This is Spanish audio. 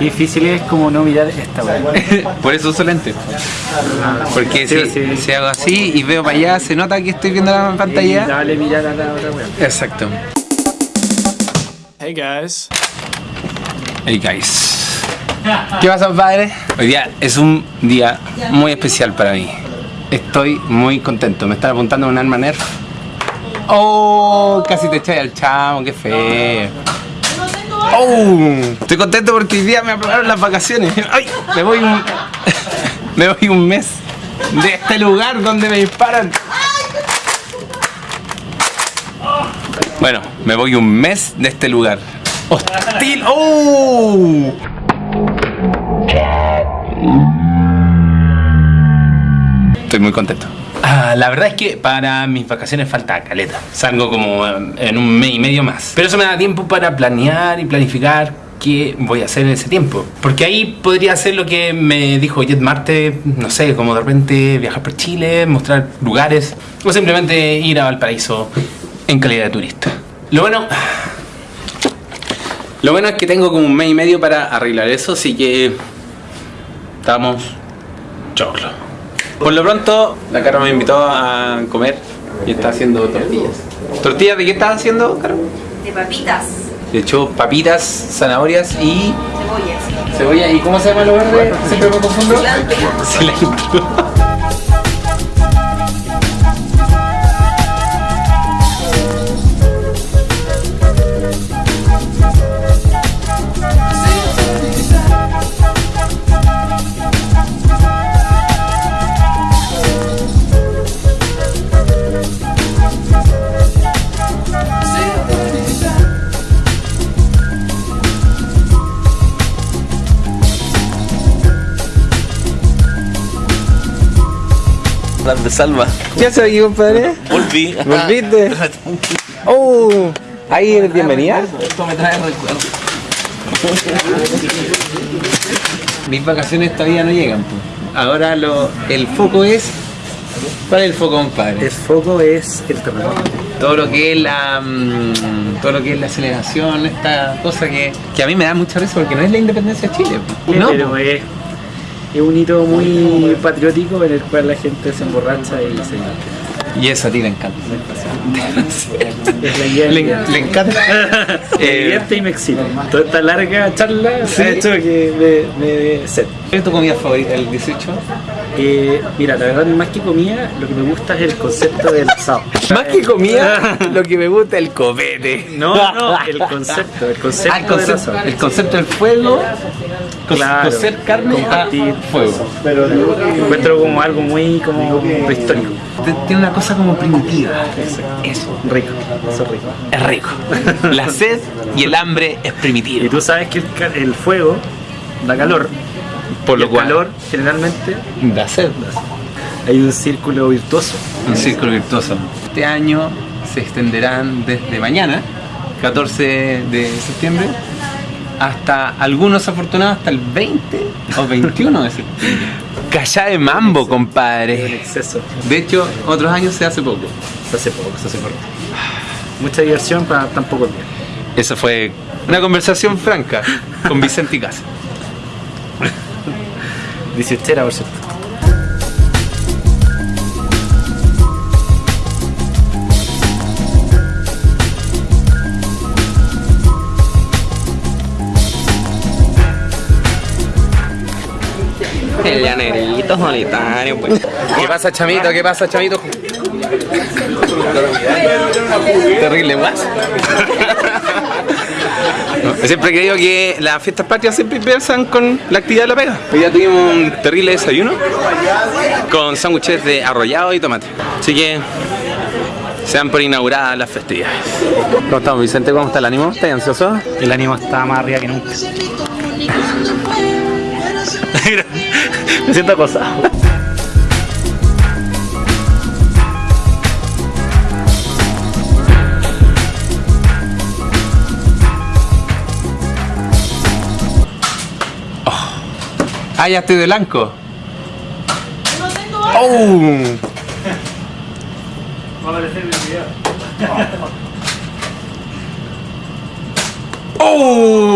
Qué difícil es como no mirar esta weá. Por eso uso lente. Porque Sí, si, sí. si hago así y veo para allá, se nota que estoy viendo la pantalla. Dale mirar a la otra weá. Exacto. Hey guys. Hey guys. ¿Qué pasa, padre? Hoy día es un día muy especial para mí. Estoy muy contento. Me están apuntando un arma nerf. Oh, casi te echáis al chavo, qué feo. Oh, estoy contento porque hoy día me aprobaron las vacaciones. Ay, me voy un, me voy un mes de este lugar donde me disparan. Bueno, me voy un mes de este lugar. Hostil. ¡Oh! Estoy muy contento. Ah, la verdad es que para mis vacaciones falta caleta. Salgo como eh, en un mes y medio más. Pero eso me da tiempo para planear y planificar qué voy a hacer en ese tiempo. Porque ahí podría hacer lo que me dijo Jet Marte, no sé, como de repente viajar por Chile, mostrar lugares o simplemente ir a Valparaíso en calidad de turista. Lo bueno, lo bueno es que tengo como un mes y medio para arreglar eso, así que estamos choclo. Por lo pronto, la Caro me invitó a comer y está haciendo tortillas. ¿Tortillas de qué estás haciendo, Caro? de papitas, De hecho, papitas, zanahorias y cebollas. cebolla. ¿Y cómo se llama lo verde? Siempre me confundo. Cilantro. Cilantro. Las de Salva. ¿Qué haces aquí, compadre? Volví. ¿Volviste? Oh, ahí eres bienvenida. Esto me trae recuerdos. Mis vacaciones todavía no llegan. pues. Ahora lo, el foco es. ¿Cuál es el foco, compadre? El foco es el terremoto. todo lo que es la mm, todo lo que es la aceleración, esta cosa que, que a mí me da mucha risa porque no es la independencia de Chile. No, pero es, es un hito muy patriótico en el cual la gente se emborracha y se y eso a ti te encanta. Le, le encanta. Me Eh, divierte y me excita. Toda esta larga charla Sí. ha hecho que me, me dé sed. ¿Cuál es tu comida favorita del 18? Eh, mira, la verdad, más que comida, lo que me gusta es el concepto del asado. Más que comida, lo que me gusta es el copete. No, no, el concepto, el concepto, Ah, el del concepto, asado. el concepto del fuego, Claro. cocer carne Compartir. a fuego. Encuentro como algo muy como prehistórico. Tiene una cosa como primitiva. Eso, rico, eso es rico. Es rico. La sed y el hambre es Y primitivo. tú sabes que el, ca- el fuego da calor, Por y lo el cual calor generalmente da sed. hay un círculo virtuoso. Un círculo virtuoso. Este año se extenderán desde mañana, 14 de septiembre, hasta algunos afortunados hasta el 20 o 21 de septiembre. Calla de mambo, En compadre. exceso. De hecho, otros años se hace poco. Se hace poco, se hace corto. Mucha diversión para tan poco tiempo. Esa fue una conversación franca con Vicente y Casa. 18 por cierto. El llanerito solitario, pues. ¿Qué pasa, chamito? ¿Qué pasa, chamito? Terrible, guas. No, Siempre he creído que las fiestas patrias siempre empiezan con la actividad de la pega. Hoy ya tuvimos un terrible desayuno con sándwiches de arrollado y tomate. Así que se dan por inauguradas las festividades. ¿Cómo estamos, Vicente? ¿Cómo está el ánimo? ¿Estás ansioso? El ánimo está más arriba que nunca. Me siento acosado. Ah, ya estoy de blanco. ¡Oh! ¡Oh! Y la gente